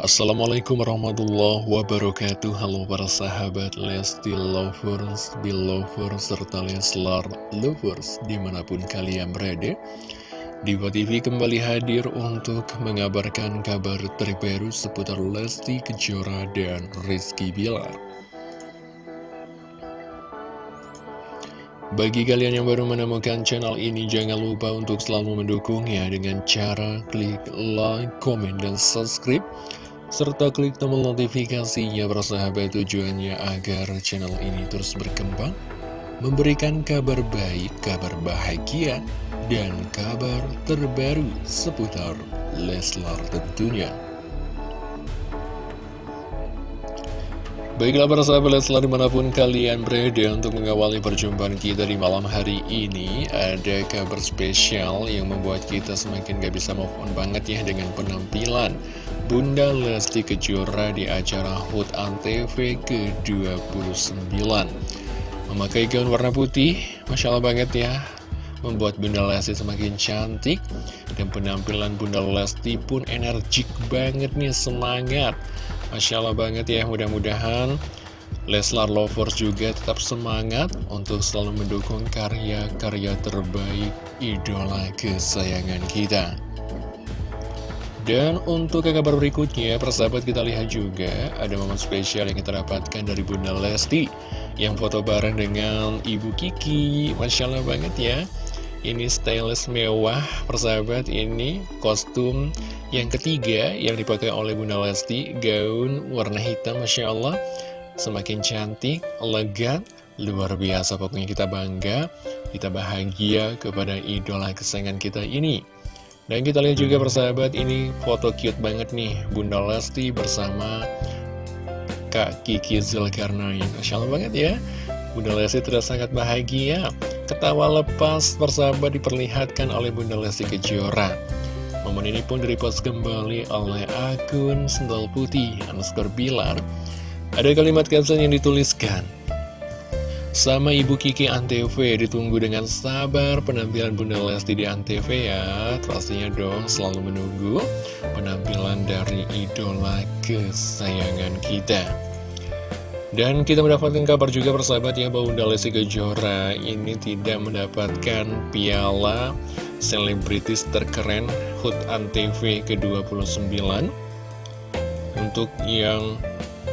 Assalamualaikum warahmatullahi wabarakatuh. Halo para sahabat Lesti Lovers, Belovers, serta Leslar Lovers Di mana pun kalian berada. Diva TV kembali hadir untuk mengabarkan kabar terbaru seputar Lesti Kejora dan Rizky Bilar. Bagi kalian yang baru menemukan channel ini, jangan lupa untuk selalu mendukungnya dengan cara klik like, komen, dan subscribe serta klik tombol notifikasinya bersahabat tujuannya agar channel ini terus berkembang, memberikan kabar baik, kabar bahagia, dan kabar terbaru seputar Leslar tentunya. Baiklah para sahabat Leslar di mana pun kalian berada untuk mengawali perjumpaan kita di malam hari ini Ada kabar spesial yang membuat kita semakin gak bisa move on banget ya dengan penampilan Bunda Lesti Kejora di acara HUT ANTV ke-29 Memakai gaun warna putih, Masya Allah banget ya Membuat Bunda Lesti semakin cantik Dan penampilan Bunda Lesti pun energik banget nih, semangat Masya Allah banget ya, mudah-mudahan Leslar Lovers juga tetap semangat untuk selalu mendukung karya-karya terbaik idola kesayangan kita. Dan untuk ke kabar berikutnya, persahabat kita lihat juga ada momen spesial yang kita dapatkan dari Bunda Lesti. Yang foto bareng dengan Ibu Kiki, Masya Allah banget ya. Ini stylish mewah, persahabat. Ini kostum yang ketiga yang dipakai oleh Bunda Lesti. Gaun warna hitam, Masya Allah. Semakin cantik, elegan, luar biasa. Pokoknya kita bangga, kita bahagia kepada idola kesayangan kita ini dan kita lihat juga persahabat ini foto cute banget nih. Bunda Lesti bersama Kak Kiki Zulkarnain. Masya Allah banget ya. Bunda Lesti terasa sangat bahagia. Ketawa lepas persahabat diperlihatkan oleh Bunda Lesti Kejora. Momen ini pun direpost kembali oleh akun Sendal Putih underscore Bilar. Ada kalimat caption yang dituliskan sama Ibu Kiki Antv ditunggu dengan sabar. Penampilan Bunda Lesti di Antv ya. Pastinya dong selalu menunggu penampilan dari idola kesayangan kita. Dan kita mendapatkan kabar juga persahabat ya bahwa Bunda Lesti Kejora ini tidak mendapatkan piala selebritis terkeren HUT Antv ke-29 Untuk yang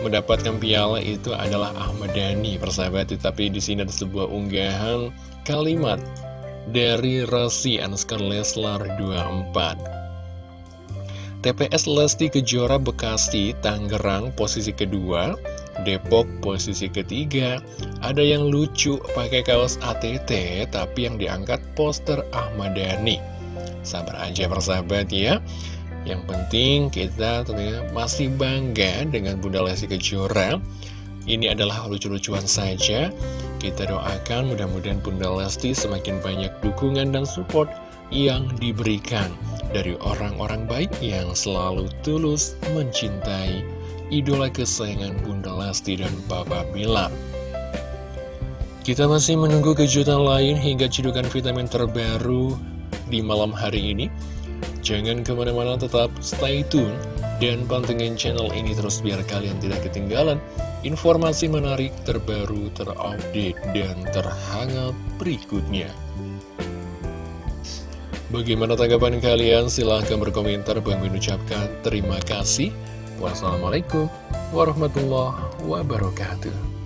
mendapatkan piala itu adalah Ahmad Dhani persahabat. Tapi di sini ada sebuah unggahan kalimat dari Rasi Anskar Leslar 24 TPS Lesti Kejora Bekasi, Tangerang posisi kedua. Depok posisi ketiga. Ada yang lucu pakai kaos ATT tapi yang diangkat poster Ahmad Dhani. Sabar aja persahabat ya yang penting kita tentunya masih bangga dengan Bunda Lesti Kejora. Ini adalah lucu-lucuan saja. Kita doakan mudah-mudahan Bunda Lesti semakin banyak dukungan dan support yang diberikan Dari orang-orang baik yang selalu tulus mencintai idola kesayangan Bunda Lesti dan Papa Bilar kita masih menunggu kejutan lain hingga cedukan vitamin terbaru di malam hari ini. Jangan ke mana-mana tetap stay tune dan pantengin channel ini terus biar kalian tidak ketinggalan informasi menarik terbaru, terupdate, dan terhangat berikutnya. Bagaimana tanggapan kalian? Silahkan berkomentar. Bang mengucapkan terima kasih. Wassalamualaikum warahmatullahi wabarakatuh.